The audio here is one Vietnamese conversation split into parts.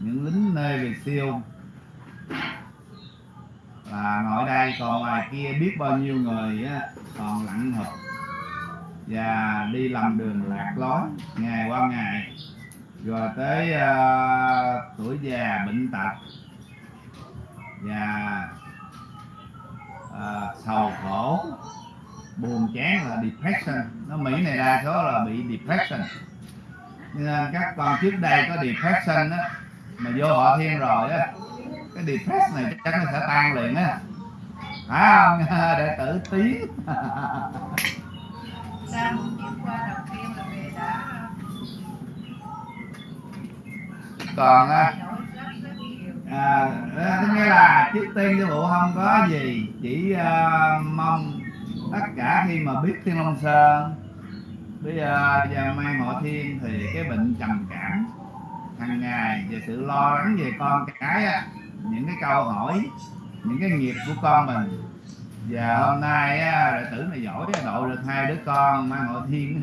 những lính nơi về siêu. Là ngồi đây còn ngoài kia biết bao nhiêu người á, còn lặng hợp và đi làm đường lạc lối ngày qua ngày. Rồi tới uh, tuổi già bệnh tật. Và ờ, uh, sầu khổ. Buồn chán là depression. Nó mỹ này đa số là bị depression. Nên các con trước đây có depression á mà vô họ thiên rồi á cái depress này chắc nó sẽ tan liền á. Phải không đệ tử tí. Sao? Một chiếc qua đầu tiên là về đã còn á à, đó nghĩa là trước tiên sư phụ không có gì chỉ à, mong tất cả khi mà biết thiên long sơn bây giờ và mai ngọ thiên thì cái bệnh trầm cảm hàng ngày về sự lo lắng về con cái á, những cái câu hỏi những cái nghiệp của con mình. Và hôm nay á, đệ tử này giỏi độ được hai đứa con mai ngọ thiên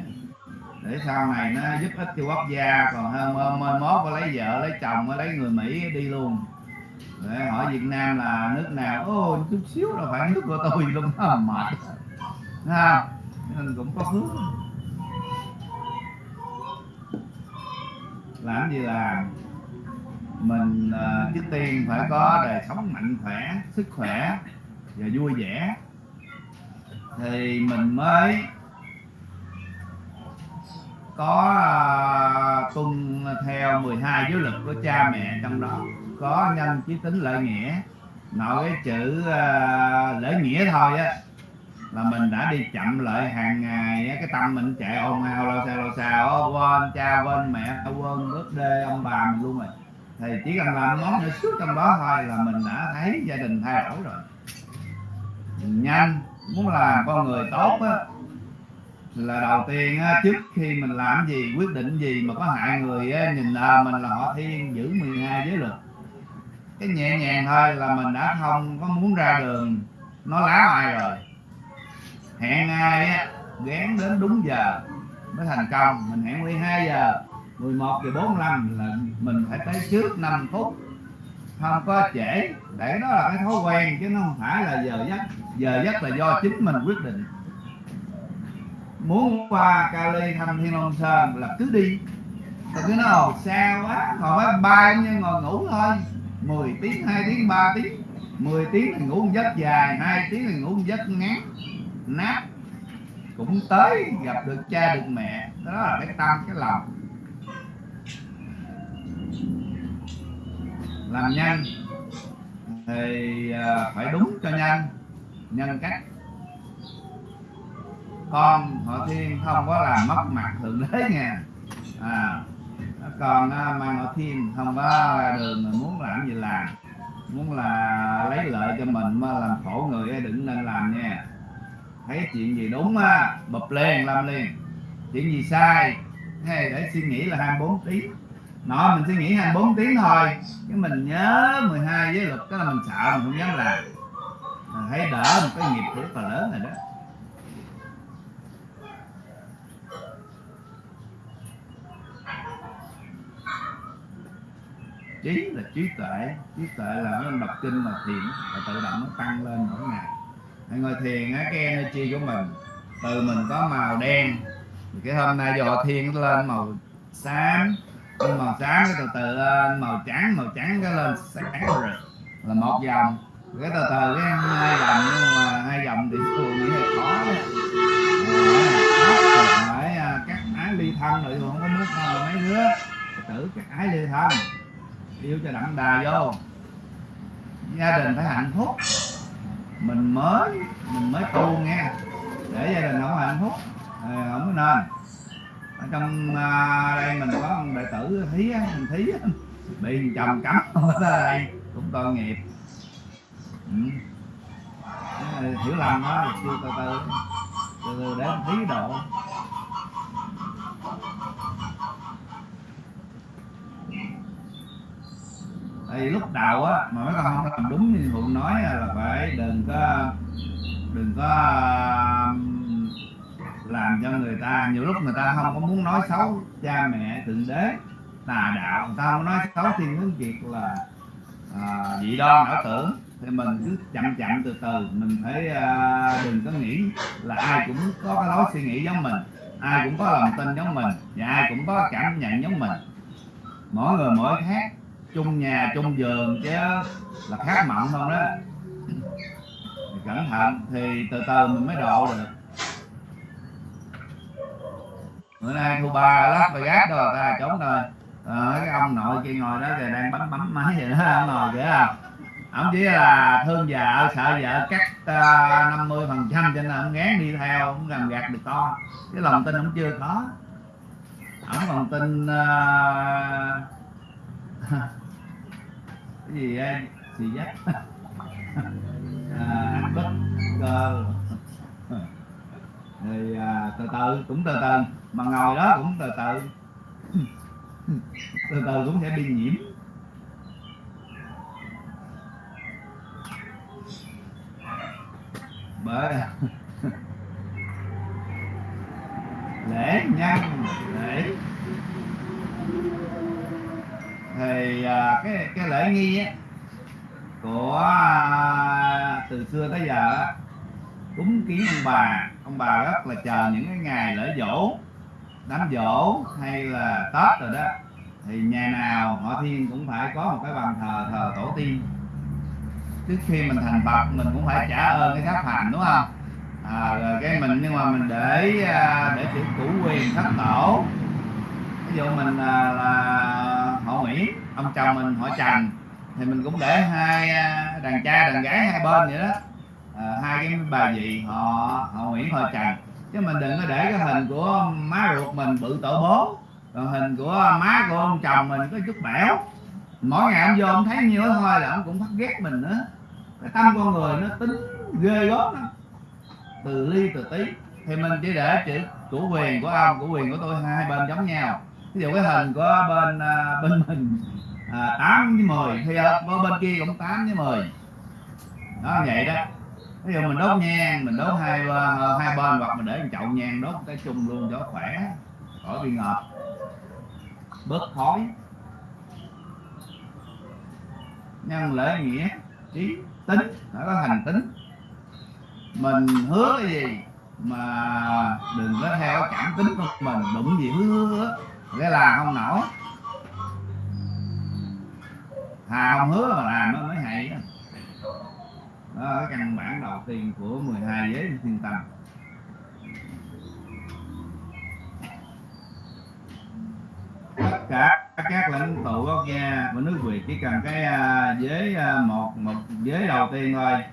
để sau này nó giúp ích cho quốc gia. Còn hơn mơ mốt có lấy vợ lấy chồng lấy người mỹ đi luôn. Để hỏi việt nam là nước nào? Ô chút xíu đâu phải nước của tôi luôn đó mệt ha nên cũng có phước. Làm gì làm mình uh, trước tiên phải có đời sống mạnh khỏe sức khỏe và vui vẻ. Thì mình mới có uh, tuân theo 12 giới luật của cha mẹ trong đó. Có nhân chí tính lợi nghĩa. Nội cái chữ uh, lễ nghĩa thôi á là mình đã đi chậm lại hàng ngày cái tâm mình chạy ồn ào lo xa lo xa ó, quên cha quên mẹ quên bước đê ông bà mình luôn rồi. Thì chỉ cần làm món nữa suốt trong đó thôi là mình đã thấy gia đình thay đổi rồi. Nhanh muốn làm con người tốt á là đầu tiên á, trước khi mình làm gì quyết định gì mà có hại người á, nhìn là mình là họ thiên giữ 12 giới luật. Cái nhẹ nhàng thôi là mình đã không có muốn ra đường nó láo ai rồi hẹn ai á, gán đến đúng giờ mới thành công. Mình hẹn 12 giờ 11 giờ 45 là mình phải tới trước 5 phút. Không có trễ, để đó là cái thói quen chứ nó không phải là giờ giấc. Giờ giấc là do chính mình quyết định. Muốn qua Cali thăm Thiên Long Sơn là cứ đi. Tôi cứ nói, ồ, xa quá còn máy bay như ngồi ngủ thôi. 10 tiếng 2 tiếng 3 tiếng. 10 tiếng thì ngủ một giấc dài 2 tiếng thì ngủ một giấc ngắn nát cũng tới gặp được cha được mẹ. Đó là cái tâm cái lòng làm nhanh thì à, phải đúng cho nhanh, nhân cách. Con họ thiên không có làm mất mặt thượng đế nha. À còn mang mà họ thiên không có đường mà muốn làm gì làm, muốn là lấy lợi cho mình mà làm khổ người đừng nên làm nha thấy chuyện gì đúng á, bập lên làm liền chuyện gì sai? Hay để suy nghĩ là 24 tiếng. Nó, mình suy nghĩ 24 tiếng thôi. Chứ mình nhớ 12 giới luật đó là mình sợ, mình không dám làm. Mình thấy đỡ một cái nghiệp rất là lớn rồi đó. Trí là trí tuệ. Trí tuệ là nó đọc kinh mà thiện là tự động nó tăng lên mỗi ngày ngồi thiền á, cái energy của mình, từ mình có màu đen. Thì cái hôm nay giờ thiền nó lên màu xám, nhưng màu xám cái từ từ lên, màu trắng màu trắng cái lên sáng rồi. Là một dòng. Cái từ từ cái hai dòng, nhưng mà hai dòng thì thường nghĩ là khó đấy. Ờ, phải à, cắt các ái ly thân rồi không có muốn mấy đứa. Tử các ái ly thân. Yêu cho đậm đà vô. Gia đình phải hạnh phúc mình mới mình mới tu nghe. Để gia đình ông hạnh phúc. Thì không có nên. Ở trong à, đây mình có ông đệ tử thí á, mình thí á, bị chồng cấm. Ở đây cũng tội nghiệp. Ừ. Ờ, hiểu lầm đó chưa từ từ từ từ để thí độ. Thì lúc đầu á mà mấy con không làm đúng như phụ nói là phải đừng có đừng có um, làm cho người ta nhiều lúc người ta không có muốn nói xấu cha mẹ thượng đế tà đạo người ta không nói xấu thiên hướng việt là à, dị đoan ảo tưởng. Thì mình cứ chậm chậm từ từ mình phải à, đừng có nghĩ là ai cũng có cái lối suy nghĩ giống mình ai cũng có lòng tin giống mình và ai cũng có cảm nhận giống mình. Mỗi người mỗi khác chung nhà chung giường chứ là khác mộng không đó. Thì cẩn thận thì từ từ mình mới độ được. Bữa nay thu ba lát và gác rồi ta trốn rồi. À, cái ông nội kia ngồi đó kìa đang bấm bấm máy vậy đó ông ngồi kìa. Không ông chỉ là thương vợ sợ vợ cắt ờ, năm mươi phần trăm cho nên ông ngán đi theo ông làm gạt được con. Cái lòng tin ông chưa có. Ông còn tin uh, cái gì em xì dắt. À, bất cơ thì à, từ từ cũng từ từ. Mà ngồi đó cũng từ từ. Từ từ cũng sẽ bị nhiễm. Bởi lễ nhân lễ thì à, cái cái lễ nghi á của à, từ xưa tới giờ cúng kiến ông bà. Ông bà rất là chờ những cái ngày lễ dỗ đám dỗ hay là tết rồi đó. Thì nhà nào họ thiên cũng phải có một cái bàn thờ thờ tổ tiên. Trước khi mình thành phật mình cũng phải trả ơn cái pháp hành đúng không? À, rồi cái mình nhưng mà mình để à, để chữ củ quyền thất tổ dụ mình là, là họ nguyễn ông chồng mình họ trần thì mình cũng để hai à, đàn trai đàn gái hai bên vậy đó. À, hai cái bà dì họ họ nguyễn họ trần chứ mình đừng có để cái hình của má ruột mình bự tổ bố rồi hình của má của ông chồng mình có chút bẻo. Mỗi ngày ông vô ông thấy nhiêu đó thôi là ông cũng phát ghét mình nữa. Cái tâm con người nó tính ghê gớm lắm. Từ ly từ tí. Thì mình chỉ để chữ chủ quyền của ông chủ quyền của tôi hai bên giống nhau ví dụ cái hình của bên à, bên mình à, 8 với 10 thì ở bên kia cũng 8 với 10 đó vậy đó. Ví dụ mình đốt nhang mình đốt hai bên ờ, hai bên hoặc mình để một chậu nhang đốt cái chung luôn cho khỏe khỏi bị ngợp. Bớt khói. Nhân lễ nghĩa trí tính. Nó có thành tính. Mình hứa cái gì mà đừng có theo cảm tính của mình. Đụng gì hứa hứa nghĩa là không nổi. Thà không hứa mà làm nó mới hay đó. đó là cái căn bản đầu tiên của 12 giới thiên tâm. Tất cả các lãnh tụ quốc gia của nước Việt chỉ cần cái uh, giới uh, một một giới đầu tiên thôi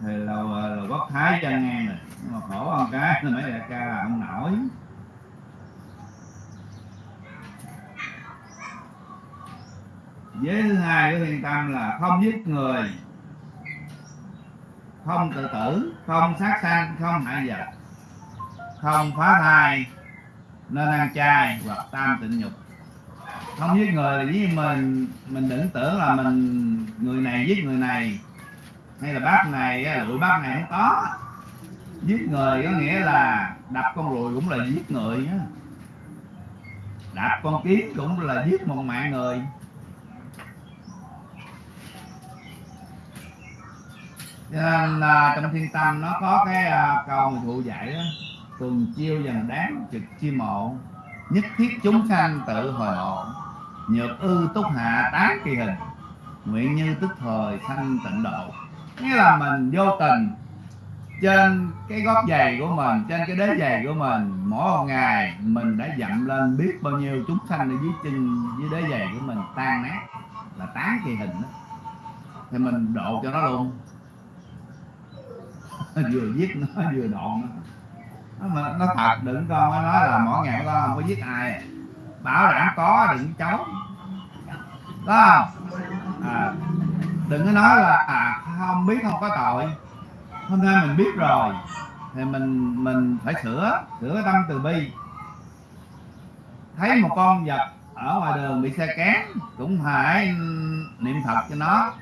thì là, à, là quốc thái chân ngang rồi. Nhưng mà khổ ông cái là mấy đại ca là không nổi. Giới thứ hai của thiên tâm là không giết người, không tự tử, không sát sanh, không hại vật không phá thai, nên ăn chay hoặc tam tịnh nhục. Không giết người là với mình mình đừng tưởng là mình, người này giết người này, hay là bác này lụi bác này không có. Giết người có nghĩa là đập con ruồi cũng là giết người đó. đạp con kiến cũng là giết một mạng người. Cho nên là trong thiên tâm nó có cái uh, câu người thụ dạy đó tuần chiêu dần đáng trực chi mộ nhất thiết chúng sanh tự hồi hộ nhược ư túc hạ tán kỳ hình nguyện như tức thời sanh tịnh độ. Nghĩa là mình vô tình trên cái gót giày của mình trên cái đế giày của mình mỗi một ngày mình đã dậm lên biết bao nhiêu chúng sanh ở dưới chân dưới đế giày của mình tan nát là tán kỳ hình đó. Thì mình độ cho nó luôn vừa giết nó vừa đoạn nó. Nó, nó thật đừng con nó nói là mỗi ngày con không có giết ai. Bảo đảm có đừng cháu đó à, đừng có nói là à, không biết không có tội. Hôm nay mình biết rồi thì mình mình phải sửa sửa cái tâm từ bi. Thấy một con vật ở ngoài đường bị xe cán cũng phải niệm phật cho nó.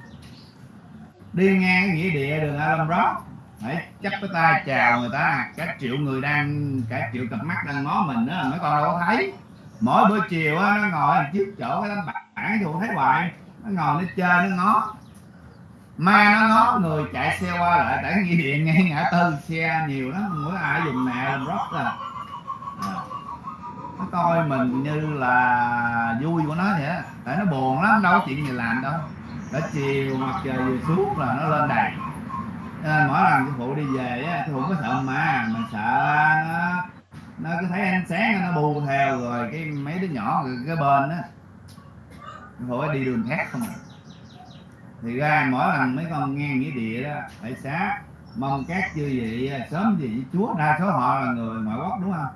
Đi ngang nghĩa địa đường Alam Rock phải chấp cái tay chào người ta, cả triệu người đang, cả triệu cặp mắt đang ngó mình đó mấy con đâu có thấy. Mỗi buổi chiều á, nó ngồi trước chỗ cái tấm bảng chỗ thấy hoài. Nó ngồi nó chơi, nó ngó. Ma nó ngó, người chạy xe qua lại, tại nghĩa điện ngay ngã tư, xe nhiều lắm mỗi ai dùng mẹ làm rót à. Ờ. Nó coi mình như là vui của nó vậy á, tại nó buồn lắm, đâu có chuyện gì làm đâu. Đã chiều mặt trời vừa xuống là nó lên đàn. Cho nên mỗi lần cái phụ đi về á sư phụ có sợ ma, mình sợ nó nó cứ thấy ánh sáng nó bù theo rồi cái mấy đứa nhỏ rồi cái bên á sư phụ đi đường khác không à. Thì ra mỗi lần mấy con nghe nghĩa địa đó phải xá, mong các chư vị à, sớm gì với chúa, đa số họ là người ngoại quốc, đúng không?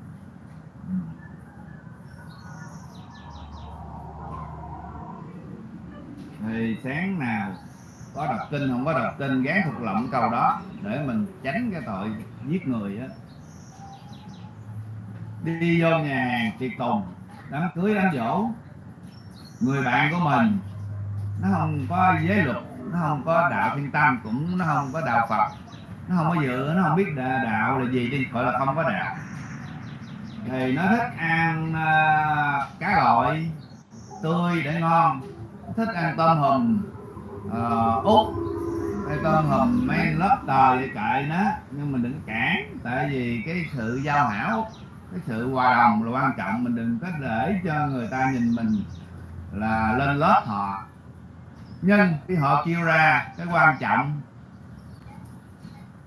Thì sáng nào có đọc kinh không? Có đọc kinh gán thuộc lộng câu đó để mình tránh cái tội giết người á. Đi vô nhà hàng tiệc tùng đám cưới đám dỗ người bạn của mình nó không có giới luật nó không có đạo thiên tâm cũng nó không có đạo phật. Nó không có dự nó không biết đạo là gì đi gọi là không có đạo. Thì nó thích ăn uh, cá loại tươi để ngon thích ăn tôm hùm uh, út. Hay con hùm mấy lớp tờ vậy kệ nó nhưng mình đừng cản tại vì cái sự giao hảo cái sự hòa đồng là quan trọng mình đừng có để cho người ta nhìn mình là lên lớp họ. Nhưng khi họ kêu ra cái quan trọng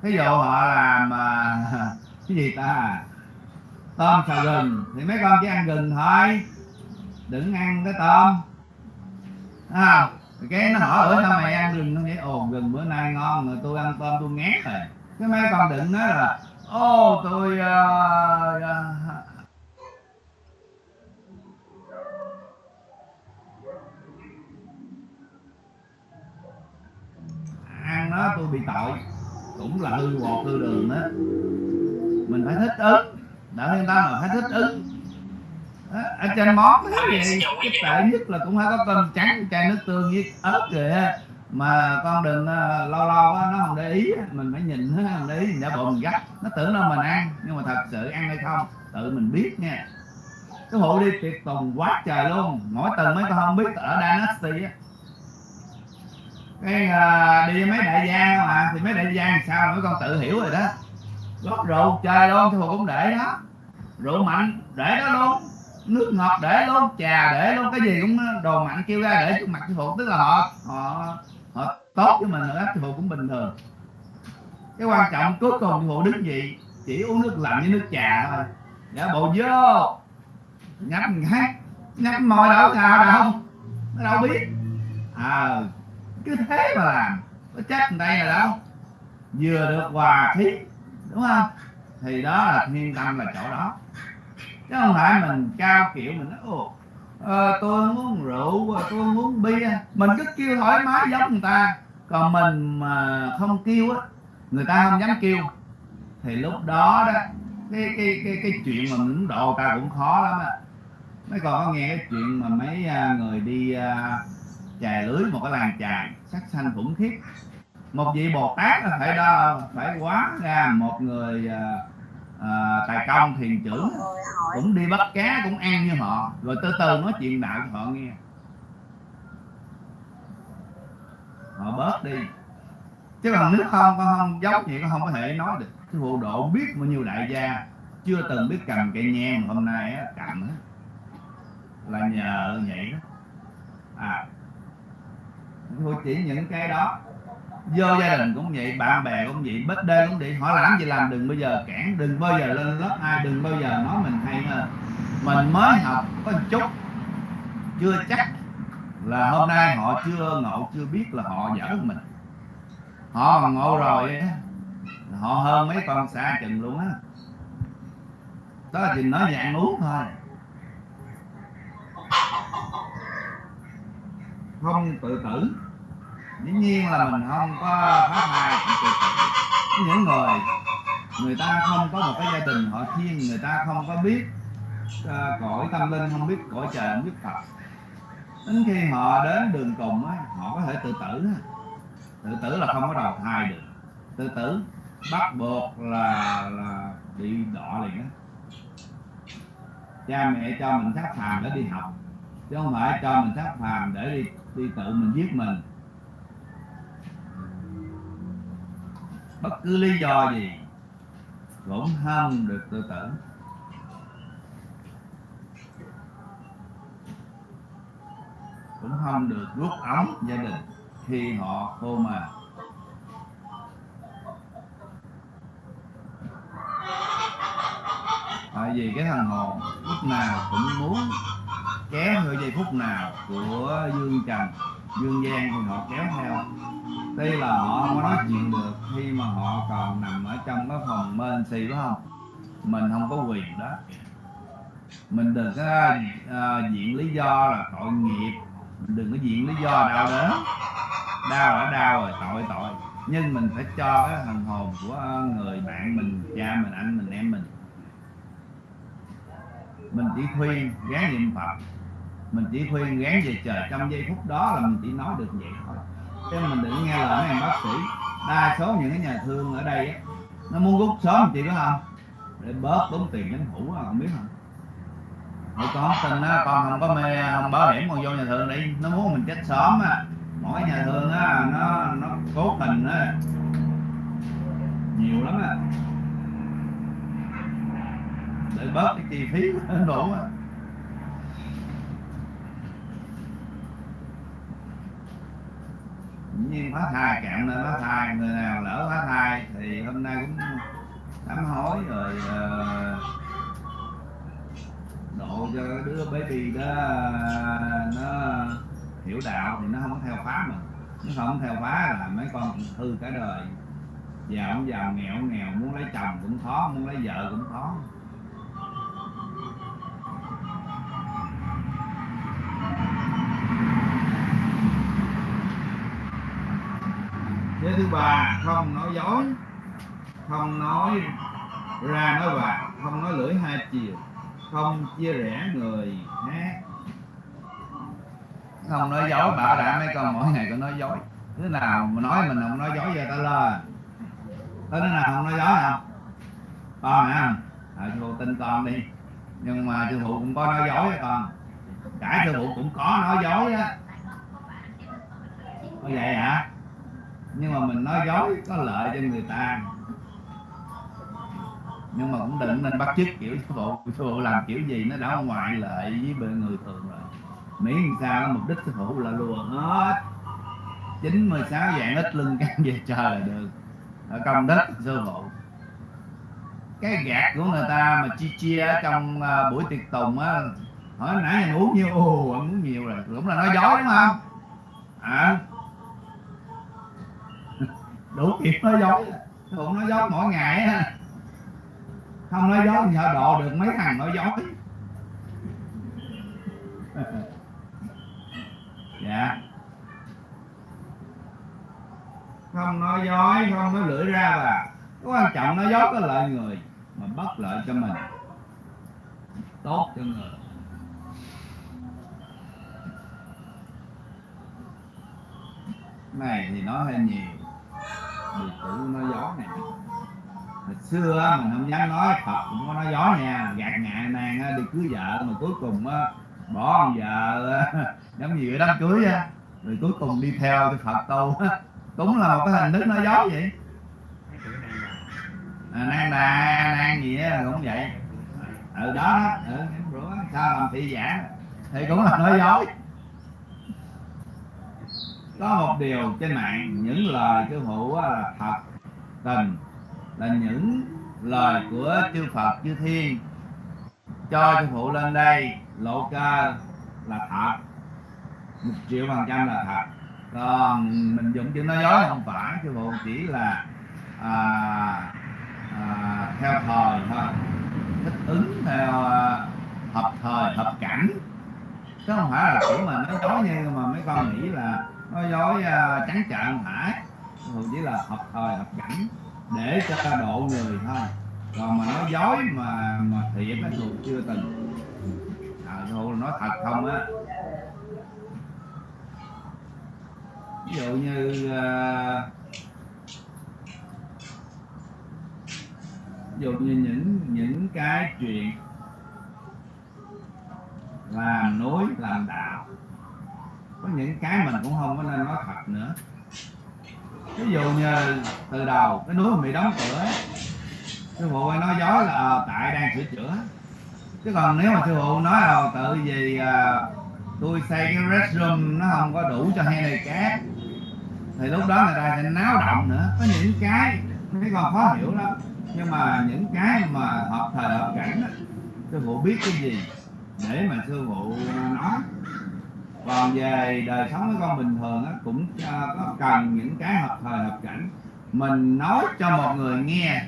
ví dụ họ làm ờ, cái gì ta? Tôm xào gừng. Thì mấy con chỉ ăn gừng thôi. Đừng ăn cái tôm. À, cái nó hỏi ở sao mày ăn rừng nó nghĩ ồ rừng bữa nay ngon rồi tôi ăn tôm tôi ngán rồi. Cái mấy con đựng nói là ô tôi uh, uh, ăn nó tôi bị tội. Cũng là hư bột hư đường đó mình phải thích ứng. Đỡ người ta mà phải thích ứng ở trên món. Cái gì cái tệ nhất là cũng phải có cơm trắng chai nước tương với ớt kìa. Mà con đừng ờ, lâu lâu á, nó không để ý. Mình phải nhìn nó không để ý mình đã mình gắt. Nó tưởng đâu mình ăn nhưng mà thật sự ăn hay không tự mình biết nha. Cái hộ đi tiệc tùng quá trời luôn. Mỗi tuần mấy con không biết ở Dynasty á. Cái à, đi mấy đại gia mà thì mấy đại gia sao mấy con tự hiểu rồi đó. Rót rượu chơi luôn thì cũng để đó. Rượu mạnh để đó luôn nước ngọt để luôn trà để luôn cái gì cũng đồ mạnh kêu ra để trước mặt sư phụ tức là họ họ họ tốt với mình nữa, sư phụ cũng bình thường. Cái quan trọng cuối cùng sư phụ đứng gì? Chỉ uống nước lạnh với nước trà thôi. Để bộ vô nhấp một cái nhấp môi đâu sao đâu nó đâu biết. À cứ thế mà làm có chắc đây là đâu. Vừa được hòa khí đúng không? Thì đó là thiên tâm là chỗ đó chứ không phải mình cao kiểu mình nói ồ à, tôi không uống rượu tôi không uống bia. Mình cứ kêu thoải mái giống người ta. Còn mình mà không kêu á người ta không dám kêu. Thì lúc đó đó cái cái cái cái chuyện mà mình muốn độ ta cũng khó lắm á. Mấy còn có nghe cái chuyện mà mấy à, người đi à, chè chài lưới một cái làng chài sắc xanh khủng khiếp. Một vị bồ tát là phải đo phải quá ra một người uh, à, tài công thiền trưởng cũng đi bắt cá cũng ăn như họ. Rồi từ từ nói chuyện đạo cho họ nghe. Họ bớt đi. Chứ còn nếu không con không dốc vậy con không có thể nói được. Cái vụ độ biết bao nhiêu đại gia chưa từng biết cầm cây nhang hôm nay á, cầm á, là nhờ vậy đó. À. Tôi chỉ những cái đó vô gia đình cũng vậy, bạn bè cũng vậy bết đê cũng vậy. Họ làm gì làm, đừng bao giờ cản, đừng bao giờ lên lớp ai đừng bao giờ nói mình hay hơn. Mình mới học có một chút, chưa chắc là hôm nay họ chưa ngộ, chưa biết là họ dở hơn mình. Họ mà ngộ rồi họ hơn mấy con xa chừng luôn á. Đó là chỉ nói về ăn uống thôi. Không tự tử dĩ nhiên là mình không có phá thai những người người ta không có một cái gia đình họ thiên người ta không có biết uh, cõi tâm linh không biết cõi trời không biết phật. Đến khi họ đến đường cùng á họ có thể tự tử á. tự tử là không có đầu thai được. Tự tử bắt buộc là là bị đọa liền á. Cha mẹ cho mình sát phàm để đi học chứ không phải cho mình sát phàm để đi đi tự mình giết mình. Bất cứ lý do gì, cũng không được tự tử cũng không được rút ống gia đình khi họ cô mà. Tại vì cái thằng hồn lúc nào cũng muốn kéo người giây phút nào của dương trần, dương gian thì họ kéo theo tuy là họ không có nói chuyện được khi mà họ còn nằm ở trong cái phòng bên xì phải không? Mình không có quyền đó. Mình đừng có uh, diện lý do là tội nghiệp. Mình đừng có diện lý do đau đớn. Đau đã đau rồi tội tội. Nhưng mình phải cho cái thần hồn của người bạn mình cha mình anh mình em mình. Mình chỉ khuyên gán niệm phật. Mình chỉ khuyên gán về trời trong giây phút đó là mình chỉ nói được vậy thôi chứ mình đừng nghe lời mấy anh bác sĩ. Đa số những cái nhà thương ở đây á, nó muốn rút sớm chị biết không để bớt tốn tiền chính phủ à, không biết không Hồi con tin á, con không có mê, không bảo hiểm con vô nhà thương đi. Nó muốn mình chết sớm á. Mỗi nhà thương á, nó nó cố tình á. Nhiều lắm á. Để bớt cái chi phí đủ á. Như nhiên phá thai cạn nên phá thai người nào lỡ phá thai thì hôm nay cũng sám hối rồi uh, độ cho đứa baby đó nó hiểu đạo thì nó không có theo phá mà. Nó không theo phá là mấy con hư cả đời. Giàu không giàu nghèo nghèo muốn lấy chồng cũng khó muốn lấy vợ cũng khó. Với thứ ba không nói dối. Không nói ra nói vào không nói lưỡi hai chiều. Không chia rẽ người khác. Không nói dối bảo đảm mấy con mỗi ngày có nói dối. Thứ nào mà nói mình không nói dối giờ ta lên? Có đứa nào không nói dối không con hả à, à sư phụ tin con đi. Nhưng mà sư phụ cũng có nói dối con? Cả sư phụ cũng có nói dối á. Có vậy hả? Nhưng mà mình nói dối có lợi cho người ta. Nhưng mà cũng đừng nên bắt chước kiểu sư phụ sư phụ làm kiểu gì nó đã ngoại lệ với bên người thường rồi. Miễn sao mục đích sư phụ là lùa hết. 96 dạng ít lưng căng về trời là được. Ở công đức sư phụ cái gạt của người ta mà chia chia ở trong uh, buổi tiệc tùng á hỏi nãy anh uống nhiêu? Ồ anh uống nhiều rồi. Cũng là nói dối đúng không? À đủ kịp nói dối. Sư nói dối mỗi ngày không nói dối nhờ độ được mấy thằng nói dối. Dạ. Không nói dối, không nói lưỡi ra và cái quan trọng nói dối có lợi người, mà bất lợi cho mình. Tốt cho người. Này thì nói hơi nhiều biệt tử nói gió này hồi xưa mình không dám nói Phật cũng có nói gió nha. Gạt ngại nàng đi cưới vợ mà cuối cùng bỏ con vợ giống như đám cưới á. Rồi cuối cùng đi theo cái Phật tu. Cũng là một cái hình thức nói gió vậy. À, nan đà nan gì á cũng vậy. Ừ đó đó ừ, bữa sao làm thị giả? Thì cũng là nói dối có một điều trên mạng những lời sư phụ là thật tình là những lời của chư Phật chư Thiên. Cho sư phụ lên đây lộ cơ là thật một triệu phần trăm là thật. Còn mình dùng chữ nói dối không phải sư phụ chỉ là à, à, theo thời thôi. Thích ứng theo à, hợp thời hợp cảnh. Chứ không phải là kiểu mà nói dối như mà mấy con nghĩ là nói dối à, trắng trợn không thường chỉ là hợp thời hợp cảnh để cho độ người thôi. Còn mà nói dối mà mà thiện nó thuộc chưa từng. À, thôi nói thật không á. Ví dụ như uh, ví dụ như những những cái chuyện làm núi làm đạo có những cái mình cũng không có nên nói thật nữa. Ví dụ như từ đầu cái núi bị đóng cửa sư phụ nói dối là ờ, tại đang sửa chữa. Chứ còn nếu mà sư phụ nói là tự vì à, tôi xây cái restroom nó không có đủ cho hai này cát thì lúc đó người ta sẽ náo động nữa. Có những cái mấy con khó hiểu lắm. Nhưng mà những cái mà hợp thời hợp cảnh đó, sư phụ biết cái gì để mà sư phụ nói? Còn về đời sống với con bình thường á, cũng à, có cần những cái hợp thời hợp cảnh. Mình nói cho một người nghe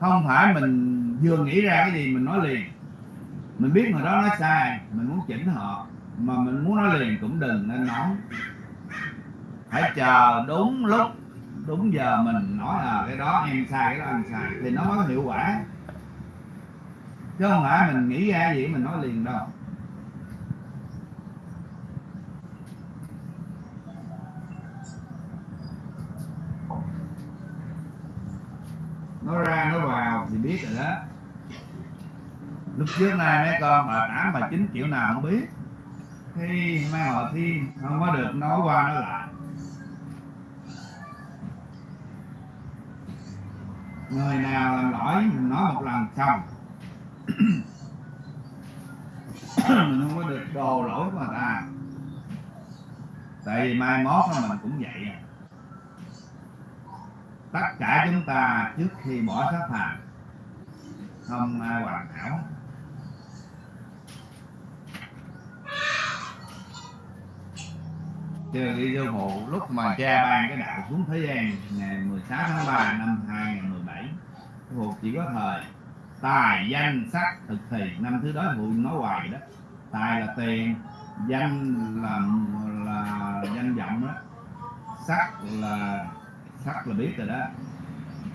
không phải mình vừa nghĩ ra cái gì mình nói liền. Mình biết người đó nói sai mình muốn chỉnh họ mà mình muốn nói liền cũng đừng nên nói. Phải chờ đúng lúc đúng giờ mình nói là cái đó em sai cái đó anh sai thì nó mới có hiệu quả. Chứ không phải mình nghĩ ra gì mình nói liền đâu. Nó ra, nó vào, thì biết rồi đó. Lúc trước nay mấy con bà tám bà chín kiểu nào không biết. Khi mai họ thi không có được nói qua nói lại. Người nào làm lỗi, mình nói một lần xong. Mình không có được đồ lỗi của người ta. Tại vì mai mốt mình cũng vậy à tất cả chúng ta trước khi bỏ sát phàm không ai hoàn hảo Chưa đi vô phụ lúc mà cha ban cái đạo xuống thế gian ngày 16 tháng 3 năm 2017 sư chỉ có thời tài danh sắc thực thì, năm thứ đó sư nói hoài đó. Tài là tiền, danh là là danh vọng đó. Sắc là sắc là biết rồi đó.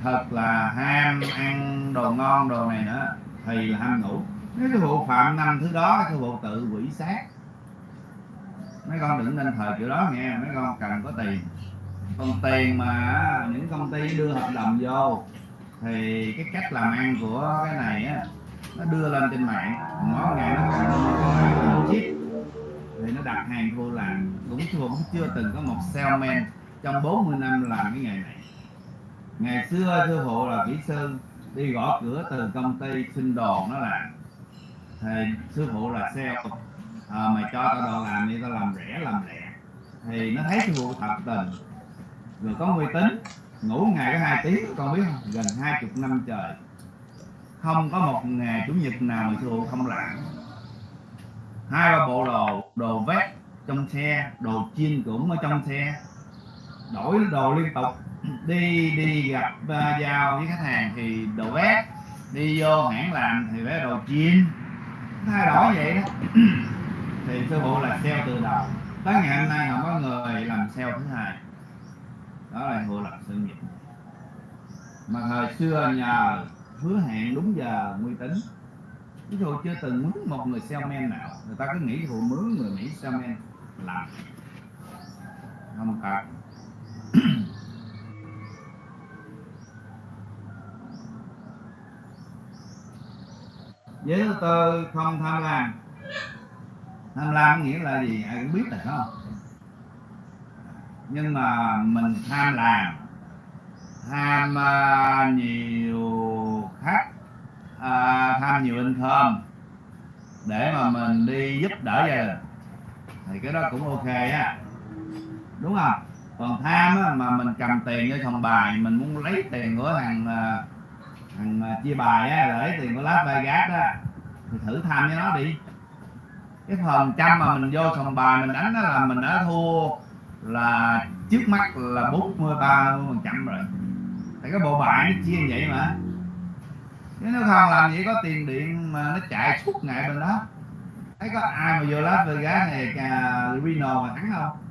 Thật là ham ăn đồ ngon đồ này nữa thì là ham ngủ. Nếu cái vụ phạm năm thứ đó, cái vụ tự quỷ sát. Mấy con đừng nên thời kiểu đó nghe mấy con cần có tiền. Còn tiền mà những công ty đưa hợp đồng vô, thì cái cách làm ăn của cái này á, nó đưa lên trên mạng. Mỗi ngày nó còn chip, thì nó đặt hàng vô làm cũng cũng chưa từng có một salesman trong 40 năm làm cái nghề này. Ngày xưa sư phụ là kỹ sư đi gõ cửa từ công ty xin đồ nó làm. Thì sư phụ là sale. À, mày cho tao đồ làm đi tao làm rẻ làm lẹ. Thì nó thấy sư phụ thật tình. Rồi có uy tín ngủ ngày có hai tiếng con biết không? Gần hai chục năm trời. Không có một ngày chủ nhật nào mà sư phụ không làm. Hai ba bộ đồ đồ vét trong xe đồ chiên cũng ở trong xe đổi đồ liên tục. Đi đi gặp uh, giao với khách hàng thì đồ vét. Đi vô hãng làm thì phải đồ chim thay đổi vậy đó. Thì sơ bộ là sale từ đầu. Tới ngày hôm nay không có người làm sale thứ hai. Đó là hộ lập sự nghiệp. Mà thời xưa nhờ hứa hẹn đúng giờ uy tín. Ví dụ chưa từng mướn một người salesman nào người ta cứ nghĩ phụ mướn người mỹ salesman làm. Không cần giới thứ tư không tham lam. Tham lam nghĩa là gì? Ai cũng biết rồi không? Nhưng mà mình tham làm tham uh, nhiều khách uh, à, tham nhiều income để mà mình đi giúp đỡ gia đình. Thì cái đó cũng ok á. Đúng không? Còn tham á, mà mình cầm tiền cho phòng bài mình muốn lấy tiền của thằng à, thằng à, chia bài á lấy tiền của Las Vegas á thì thử tham với nó đi. Cái phần trăm mà mình vô sòng bài mình đánh đó là mình đã thua là trước mắt là 43 phần trăm rồi. Tại cái bộ bài nó chia như vậy mà. Chứ nếu không làm gì có tiền điện mà nó chạy suốt ngày bên đó. Thấy có ai mà vô Las Vegas này à, Reno mà thắng không?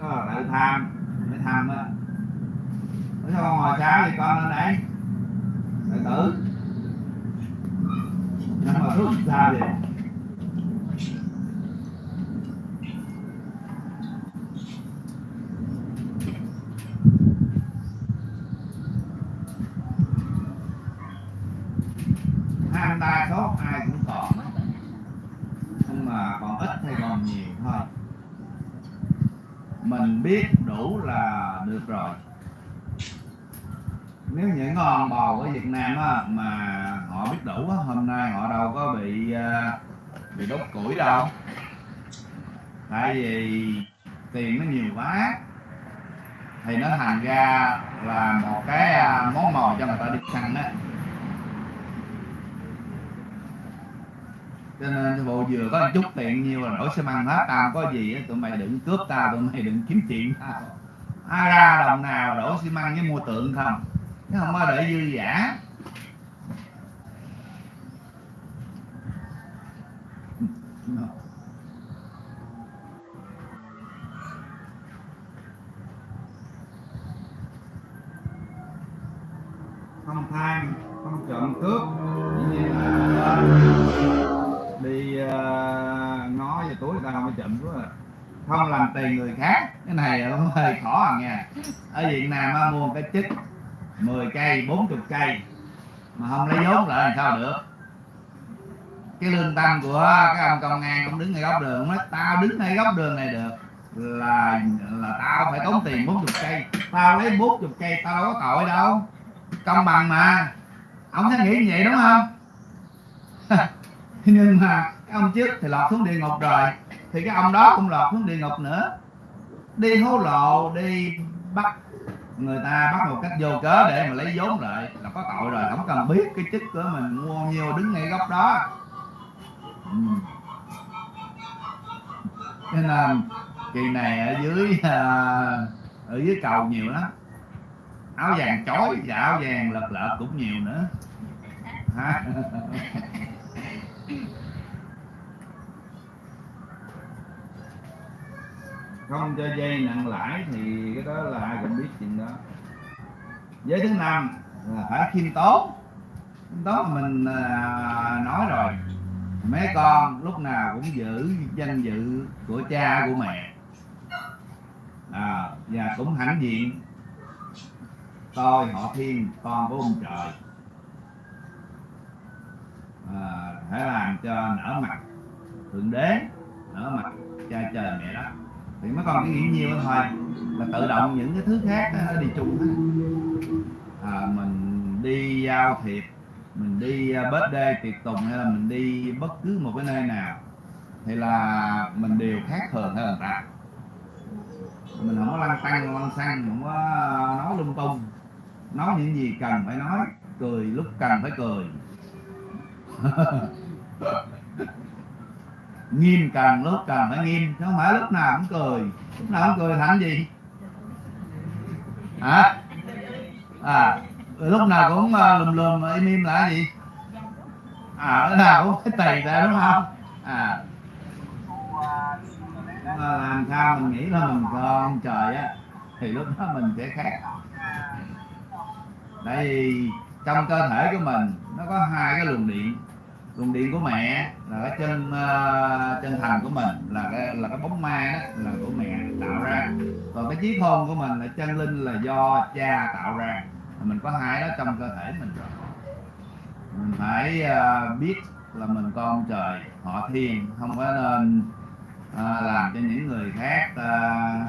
Đó là tham. Mới tham đó nó sao con ngồi sao thì con lên đây. Tự tử. Nhưng mà rút ra đi ham đa số ai cũng còn mình biết đủ là được rồi. Nếu những con bò của Việt Nam á, mà họ biết đủ á, hôm nay họ đâu có bị à, bị đốt củi đâu. Tại vì tiền nó nhiều quá thì nó thành ra là một cái à, món mồi cho người ta đi săn á. Cho nên bộ vừa có một chút tiền nhiêu là đổi xe măng hết. Tao có gì tụi mày đừng cướp tao tụi mày đừng kiếm chuyện tao ai ra đồng nào đổ xi măng với mua tượng không? Chứ không có để dư giả. Không tham không trộm cướp. Trộm cướp à. không làm tiền người khác. Cái này cũng hơi khó à nha. Ở Việt Nam á, mua một cái chích 10 cây 40 cây. Mà không lấy vốn lại làm sao được. Cái lương tâm của cái ông công an ông đứng ngay góc đường ông nói tao đứng ngay góc đường này được. Là là tao phải tốn tiền 40 cây. Tao lấy 40 cây tao đâu có tội đâu. Công bằng mà. Ông thấy nghĩ như vậy đúng không? Nhưng mà cái ông trước thì lọt xuống địa ngục rồi thì cái ông đó cũng lọt xuống địa ngục nữa. Đi hối lộ đi bắt người ta bắt một cách vô cớ để mà lấy vốn lại. Là có tội rồi không cần biết cái chức của mình. Mua nhiều nhiêu đứng ngay góc đó. Ừ. nên là kỳ này ở dưới à, ở dưới cầu nhiều lắm. Áo vàng chói và áo vàng lật lợt cũng nhiều nữa. không cho dây nặng lãi thì cái đó là ai cũng biết chuyện đó. Giới thứ năm là phải khiêm tốn. Khiêm tốn mình à, nói rồi. Mấy con lúc nào cũng giữ danh dự của cha của mẹ. À, và cũng hãnh diện. Tôi họ thiên con của ông trời. À, phải làm cho nở mặt thượng đế nở mặt cha trời mẹ đất thì mấy con cái nghĩ nhiều thôi. Là tự động những cái thứ khác nó đi chung hết. À, mình đi giao thiệp mình đi à, đê tiệc tùng hay là mình đi bất cứ một cái nơi nào thì là mình đều khác thường hơn người ta. Mình không có lăng tăng lăng xăng không có à, nói lung tung. Nói những gì cần phải nói cười lúc cần phải cười. nghiêm càng lúc càng phải nghiêm chứ không phải lúc nào cũng cười. Lúc nào cũng cười thành gì? Hả? À lúc nào cũng uh, lùm lùm ờ, im im là gì? À lúc nào cũng cái tì ra đúng không? À. Làm sao mình nghĩ là mình con trời á thì lúc đó mình sẽ khác. Tại vì trong cơ thể của mình nó có hai cái luồng điện luồng điện của mẹ là cái chân uh, chân thành của mình là cái là cái bóng ma đó là của mẹ tạo ra. Còn cái trí khôn của mình là chân linh là do cha tạo ra. Mình có hai đó trong cơ thể mình rồi. Mình phải uh, biết là mình con trời họ thiên không có nên uh, làm cho những người khác uh,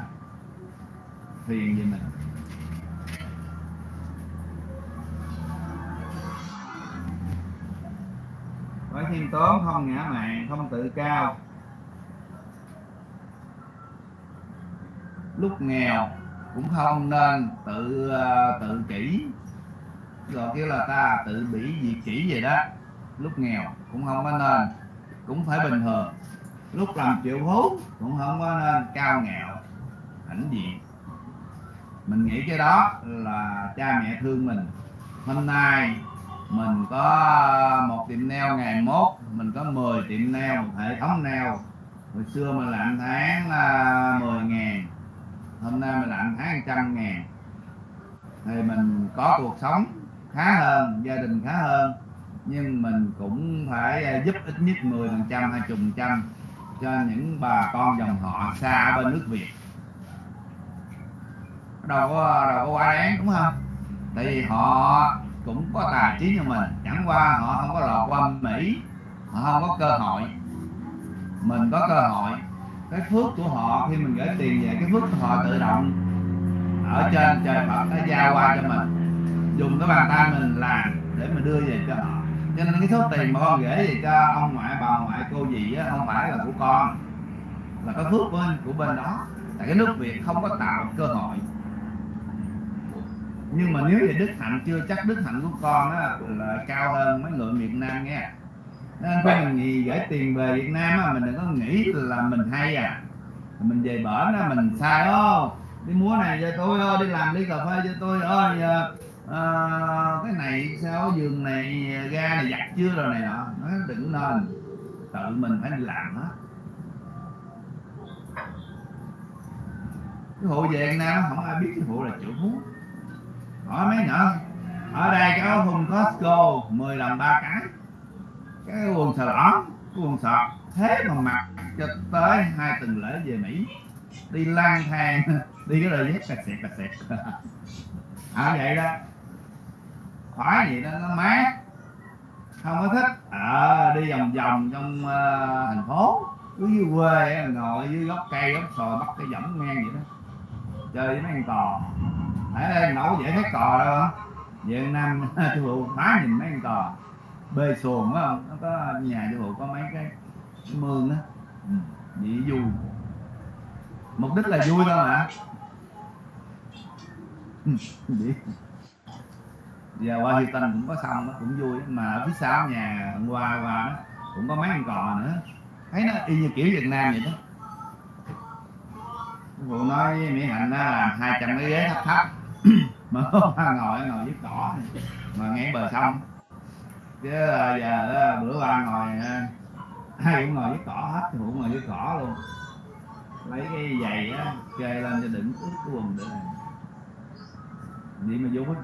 phiền gì mình. Phải khiêm tốn, không ngã mạn không tự cao. Lúc nghèo cũng không nên tự ờ, tự kỷ. Rồi kêu là ta tự bỉ diệt kỷ vậy đó. Lúc nghèo cũng không có nên, cũng phải bình thường. Lúc làm triệu phú cũng không có nên cao ngạo hãnh diện mình nghĩ cái đó là cha mẹ thương mình. Hôm nay mình có ờ, một tiệm nail ngày mốt, mình có 10 tiệm nail, một hệ thống nail. Hồi xưa mình làm tháng ờ, là 10 ngàn, hôm nay mình làm tháng trăm ngàn. Thì mình có cuộc sống khá hơn, gia đình khá hơn, nhưng mình cũng phải ờ, giúp ít nhất 10 phần trăm, hai chục trăm cho những bà con dòng họ xa ở bên nước Việt. Đâu có đâu có quá đáng, đúng không? Tại vì họ cũng có tài trí như mình. Chẳng qua họ không có lọt qua mỹ, họ không có cơ hội. Mình có cơ hội. Cái phước của họ khi mình gửi tiền về, cái phước của họ tự động ở trên trời Phật nó giao qua cho mình. Dùng cái bàn tay mình làm để mình đưa về cho họ. Cho nên cái số tiền mà con gửi về cho ông ngoại, bà ngoại, cô gì á, không phải là của con, là cái phước bên, của bên đó. Tại cái nước Việt không có tạo cơ hội nhưng mà nếu về đức hạnh chưa chắc đức hạnh của con á là cao hơn mấy người Việt Nam nghe. Nên có mình gì gửi tiền về Việt Nam á mình đừng có nghĩ là mình hay à. Mình về bển á mình sai ô đi múa này cho tôi ô đi làm đi cà phê cho tôi ơi à, ờ, ờ, cái này sao giường này ga này giặt chưa rồi này nọ. Nó đừng nên tự mình phải đi làm hết cái hộ về Việt Nam không ai biết cái hộ là triệu phú hỏi mấy nữa ở đây có thùng Costco 10 lần ba cái. Cái quần sờ đỏ cái quần sọt. Thế mà mặc cho tới hai tuần lễ về Mỹ. Đi lang thang đi cái đời dép cà sẹt cà sẹt à vậy đó. Khoái gì đó nó mát. Không có thích. À, đi vòng vòng trong uh, thành phố. Cứ dưới quê ngồi dưới gốc cây gốc sồi bắt cái võng ngang vậy đó. Chơi với mấy con cò ở đây nấu dễ thấy cò đâu không, Việt nam chú phụ phá nhìn mấy con cò. Bê xuồng phải không nó có nhà chú phụ có mấy cái, cái mương đó ừ, bị vui. Mục đích là vui thôi mà. Ừ, vậy. Giờ qua Huy Tân cũng có xong nó cũng vui. Mà ở phía sau nhà hôm qua qua đó cũng có mấy con cò nữa. Thấy nó y như kiểu Việt Nam vậy đó. Phụ nói với Mỹ Hạnh đó là 200 cái ghế thấp thấp. mà có ngồi ngồi giúp cỏ mà ngay bờ sông. Chứ là giờ đó, bữa qua ngồi hai ai cũng ngồi với cỏ hết cũng ngồi với cỏ luôn. Lấy cái giày á kê lên cho đựng ướt cái quần được đi mà vui.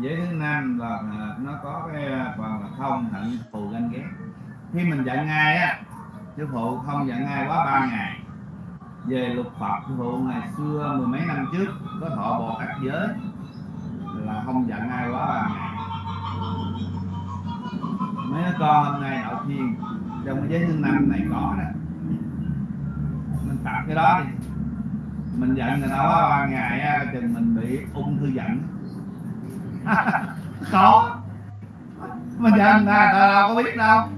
Giới thứ năm là nó có cái à, phần là không hận thù ganh ghét khi mình giận ai á, sư phụ không giận ai quá ba ngày. Về lục phật, sư phụ ngày xưa mười mấy năm trước có thọ bồ tát giới là không giận ai quá ba ngày. Mấy đứa con hôm nay đạo thiên, trong cái giới thứ năm này có đó. Mình tập cái đó đi. Mình giận người ta quá ba ngày á, chừng mình bị ung thư giận có. Mình dạy người ta đâu có biết đâu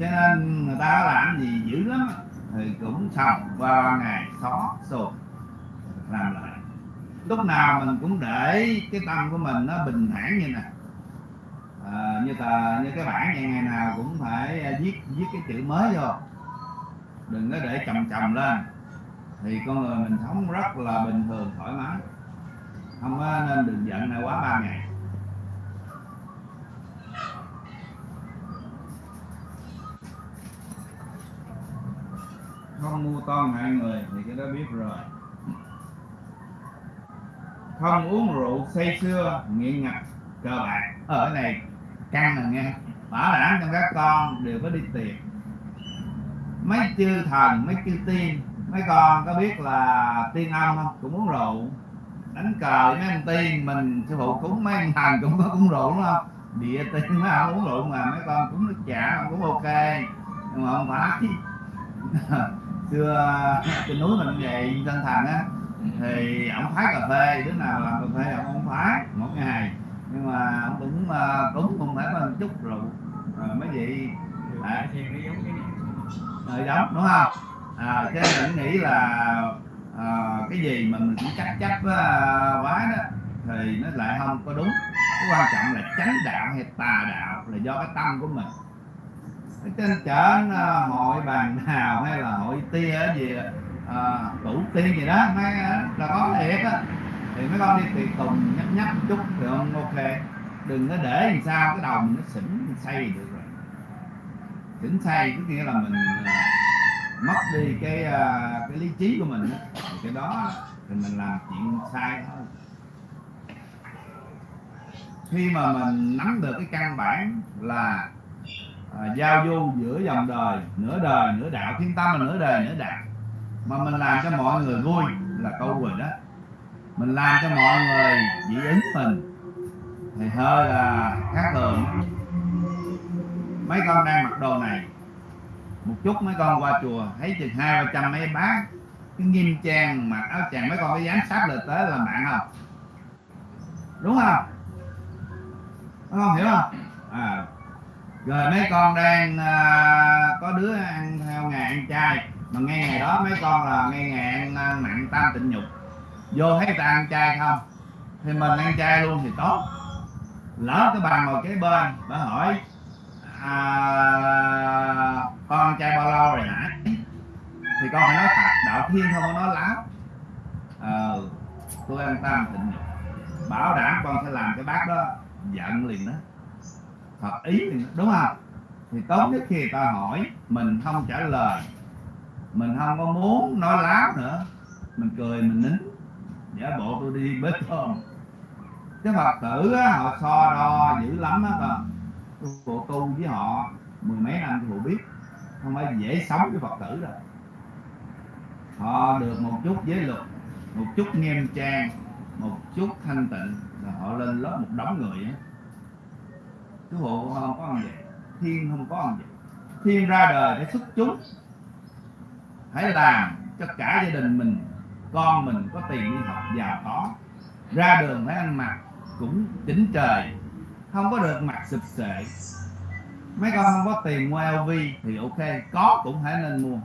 cho nên người ta làm gì dữ lắm thì cũng xong qua ngày xó sụp làm lại. Lúc nào mình cũng để cái tâm của mình nó bình thản như này. À, như tờ như cái bản này ngày nào cũng phải à, viết viết cái chữ mới vô. Đừng có để chồng chồng lên. Thì con người mình sống rất là bình thường thoải mái. Không nên đừng giận này quá ba ngày. Không mua toan hại người thì cái đó biết rồi. Không uống rượu say xưa nghiện ngập, cờ bạc. Ở này, căng là nghe. Bảo đảm trong các con đều có đi tiền mấy chư thần, mấy chư tiên, mấy con có biết là tiên âm không? Cũng uống rượu. Đánh cờ mấy anh tiên, mình sư phụ cúng mấy anh thần cũng có uống rượu, đúng không? Địa tiên mấy ông uống rượu mà mấy con cũng nước chả, cũng ok. Nhưng mà không phải. xưa trên núi mình vậy tân thành á thì ông phái cà phê đứa nào làm cà phê ông không phái một ngày. Nhưng mà ông cũng cúng cũng phải có một chút rượu. Rồi mấy vị? À, cái rồi giống đúng không? À, nên mình nghĩ là à, cái gì mà mình cũng chắc uh, quá đó thì nó lại không có đúng. Cái quan trọng là chánh đạo hay tà đạo là do cái tâm của mình trên chợ hội bàn nào hay là hội tia gì à, tủ tiên gì đó mấy là có thiệt á. Thì mấy con đi tùy tùng nhấp nhấp chút thì ông ok. Đừng có để làm sao cái đầu mình nó xỉn say được rồi. Xỉn say có nghĩa là mình à, mất đi cái à, cái lý trí của mình thì cái đó thì mình làm chuyện sai thôi. Khi mà mình nắm được cái căn bản là à, giao du giữa dòng đời nửa đời nửa đạo thiên tâm là nửa đời nửa đạo. Mà mình làm cho mọi người vui là câu rồi đó. Mình làm cho mọi người dị ứng mình. Thì hơi là khác thường. Mấy con đang mặc đồ này một chút mấy con qua chùa thấy chừng hai ba trăm mấy bác cái nghiêm trang mặc áo chàng mấy con cái dám sát lời tới làm bạn không? Đúng không? Mấy con hiểu không? À, rồi mấy con đang à, có đứa ăn theo ngày ăn chay. Mà ngay ngày đó mấy con là ngay ngày ăn, à, nặng tam tịnh nhục. Vô thấy ta ăn chay không? Thì mình ăn chay luôn thì tốt. Lỡ cái bà ngồi kế bên bà hỏi à, con ăn chay bao lâu rồi hả? Thì con phải nói thật đạo thiên không có nói láo. Ờ tôi ăn tam tịnh nhục. Bảo đảm con sẽ làm cái bát đó giận liền đó thật ý liền đó, đúng không? Thì tốt nhất khi ta hỏi mình không trả lời mình không có muốn nói láo nữa mình cười mình nín giả bộ tôi đi bếp cơm. Cái phật tử á, họ so đo dữ lắm á con. Tôi phụ tu với họ mười mấy năm phụ biết không phải dễ sống với phật tử đâu. Họ được một chút giới luật một chút nghiêm trang một chút thanh tịnh là họ lên lớp một đống người á cái hộ không có ăn vậy? Thiên không có ăn vậy? Thiên ra đời để xuất chúng. Hãy làm cho cả gia đình mình, con mình có tiền đi học giàu có. Ra đường phải ăn mặc cũng chỉnh trời, không có được mặc sụp sệ. Mấy con không có tiền mua LV thì ok, có cũng phải nên mua.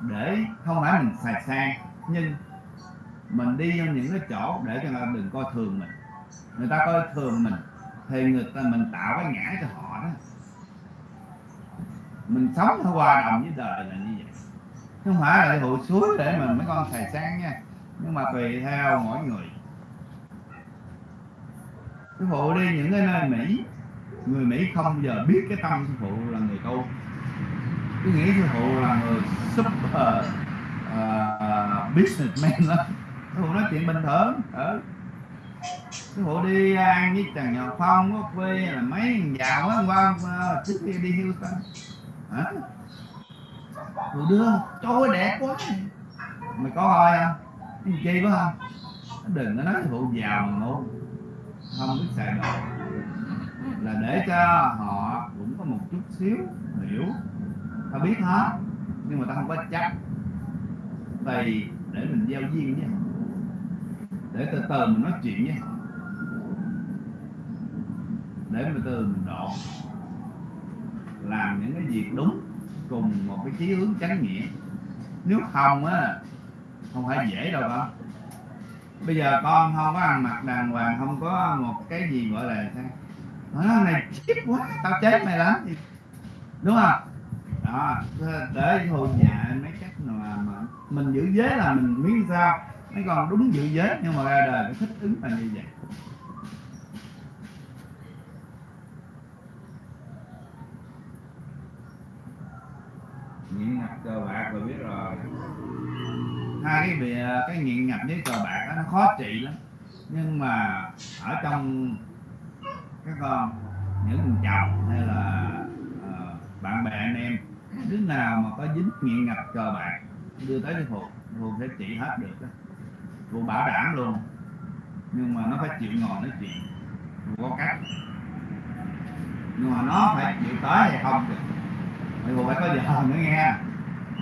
Để không phải mình xài sang nhưng mình đi vào những cái chỗ để cho người ta đừng coi thường mình. Người ta coi thường mình thì người ta mình tạo cái ngã cho họ đó. Mình sống nó hòa đồng với đời là như vậy. Không phải là hụt suối để mình mấy con xài sang nha. Nhưng mà tùy theo mỗi người. Sư phụ đi những cái nơi mỹ người mỹ không bao giờ biết cái tâm sư phụ là người tu. Cứ nghĩ sư phụ là người super uh, businessman đó. Sư phụ nói chuyện bình thường. Ở cái phụ đi à, ăn với chàng nhỏ phong có quê là mấy thằng giàu á qua à, trước kia đi Houston. Hả? Rồi đưa trời đẹp quá. Mày có coi không? Chi quá không đừng có nói phụ giàu mà ngủ không biết xài đồ là để cho họ cũng có một chút xíu hiểu. Ta biết hết, nhưng mà ta không có chắc. Vì để mình giao duyên với họ. Để từ từ mình nói chuyện với họ để mình từ mình độ làm những cái việc đúng cùng một cái chí hướng chánh nghĩa. Nếu không á không phải dễ đâu con bây giờ con không có ăn mặc đàng hoàng không có một cái gì gọi là sao? Nó này chết quá tao chết mày lắm. Đúng không? Đó để hồi nhà mấy cách mà, mà mình giữ giới là mình miếng sao. Mấy con đúng giữ giới nhưng mà ra đời phải thích ứng là như vậy. Nghiện ngập cờ bạc rồi biết rồi. Hai cái bị cái nghiện ngập với cờ bạc đó, nó khó trị lắm. Nhưng mà ở trong các con những thằng chồng hay là uh, bạn bè anh em đứa nào mà có dính nghiện ngập cờ bạc đưa tới cái phụ luôn sẽ trị hết được đó. Phụ bảo đảm luôn. Nhưng mà nó phải chịu ngồi nói chuyện. Có cách. Nhưng mà nó phải chịu tới hay không được thì phụ phải có giờ nữa nghe.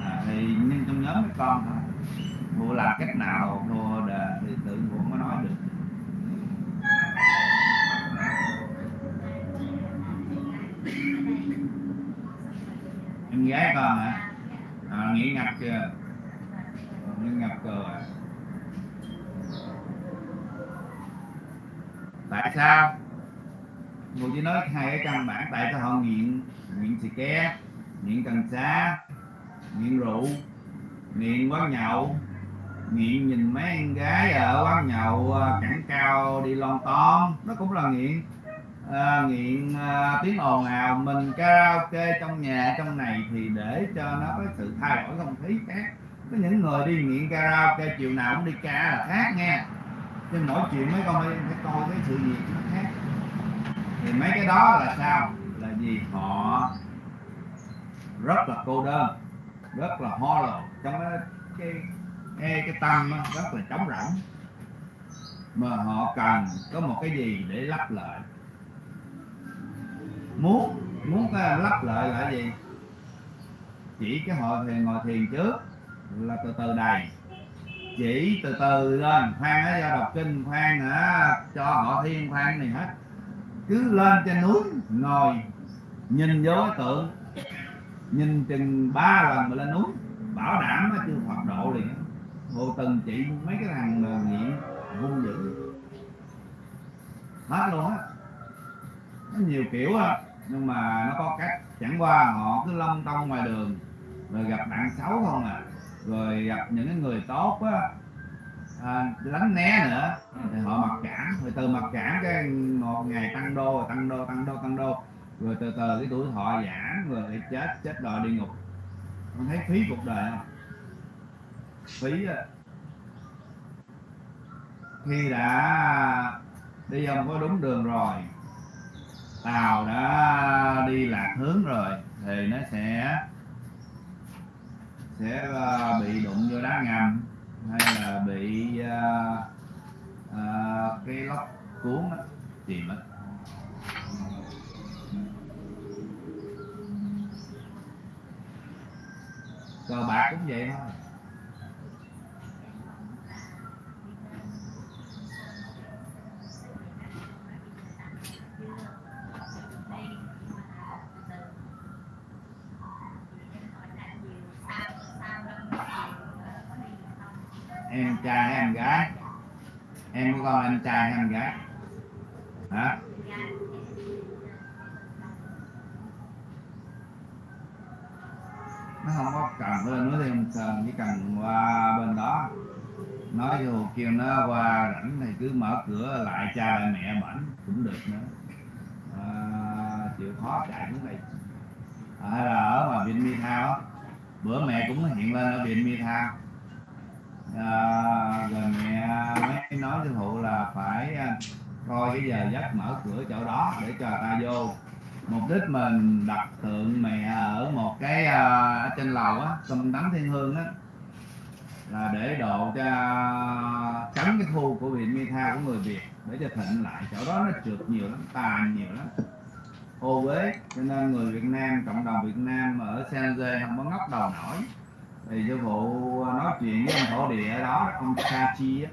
À, thì nhưng trong nhóm mấy con thôi phụ làm cách nào phụ đề thì tự phụ mới nói được. Em gái con hả? À, nghỉ ngập chưa? Ờ, nghỉ ngập cờ à tại sao? Ngồi chỉ nói hai cái căn bản tại sao họ nghiện nghiện xì ke nghiện cần sa nghiện rượu nghiện quán nhậu nghiện nhìn mấy em gái ở quán nhậu à, cẳng cao đi lon ton nó cũng là nghiện à, nghiện à, tiếng ồn ào mình karaoke trong nhà trong này thì để cho nó có sự thay đổi không khí khác. Có những người đi nghiện karaoke chiều nào cũng đi ca là khác nghe Nhưng mỗi chuyện mấy con phải, phải coi cái sự việc nó khác. Thì mấy cái đó là sao? Là gì họ rất là cô đơn rất là ho hollow trong cái cái cái, cái tâm rất là trống rỗng. Mà họ cần có một cái gì để lắp lại. Muốn muốn cái lắp lại là gì? Chỉ cái họ thiền ngồi thiền trước là từ từ đầy. Chỉ từ từ lên khoan á do đọc kinh khoan hả cho họ thiên khoan này hết. Cứ lên trên núi ngồi nhìn vô tượng nhìn chừng ba lần mà lên núi bảo đảm nó chưa phật độ liền hồ từng chị mấy cái thằng mà nghiện hung dữ. Hết luôn á. Nó nhiều kiểu á nhưng mà nó có cách. Chẳng qua họ cứ lông tông ngoài đường rồi gặp bạn xấu không à. Rồi gặp những cái người tốt á à, lánh né nữa thì họ mặc cảm. Rồi từ mặc cảm cái một ngày tăng đô tăng đô tăng đô tăng đô rồi từ từ cái tuổi thọ giảm rồi lại chết chết đòi địa ngục. Con thấy phí cuộc đời không? Phí á. Khi đã đi không có đúng đường rồi tàu đã đi lạc hướng rồi thì nó sẽ sẽ ờ, bị đụng vô đá ngầm hay là bị uh, uh, cái lốc cuốn đó, chìm mất cờ bạc cũng vậy thôi. Em trai hay em gái. Em có con em trai hay em gái. Hả? Nó không có cần lên núi thêm sơn chỉ cần qua bên đó. Nói cho kêu nó qua rảnh thì cứ mở cửa lại cha lại mẹ bảnh cũng được nữa. À, chịu khó chạy xuống đây à, hay là ở ngoài viện mi thao bữa mẹ cũng hiện lên ở viện mi thao à, rồi mẹ mới nói với phụ là phải à, coi cái giờ giấc mở cửa chỗ đó để cho ta vô mục đích mình đặt tượng mẹ ở một cái ở trên lầu á, trong tấm thiên hương á, là để độ cho tránh cái thu của vị mi tha của người việt, để cho thịnh lại. Chỗ đó nó trượt nhiều lắm tà nhiều lắm. Ô uế, cho nên người việt nam, cộng đồng việt nam ở san jose không có ngóc đầu nổi. Thì sư phụ à, nói chuyện với ông thổ địa ở đó, ông sa chi á